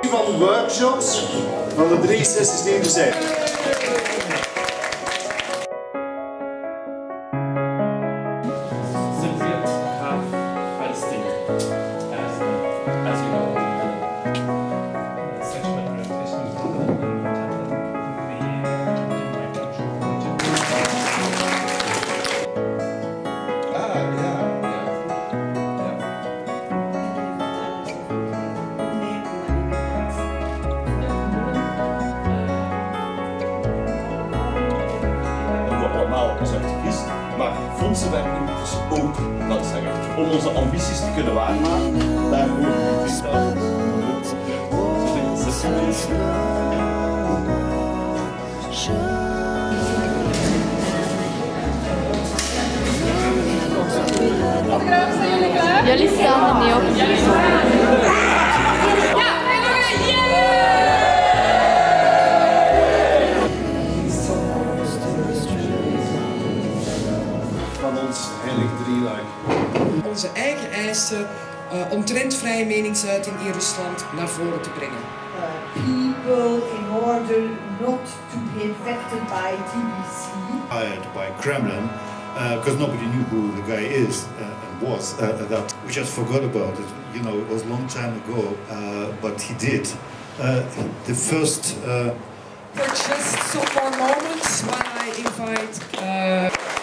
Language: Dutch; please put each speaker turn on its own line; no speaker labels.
van workshops van de drie sessies die er zijn.
Maar fondsenwerking is ook, dat zeggen, om onze ambities te kunnen waarmaken, daar horen we
Jullie staan er niet op.
Drieluik.
onze eigen eisen uh, omtrent vrije meningsuiting in Rusland naar voren te brengen.
people in order not to be infected by TBC.
Hired by Kremlin because nobody knew who the guy is uh, and was. Uh, that we just forgot about it. You know, it was a long time ago, uh, but he did. Uh, the first. Uh,
For just some more moments when I invite uh,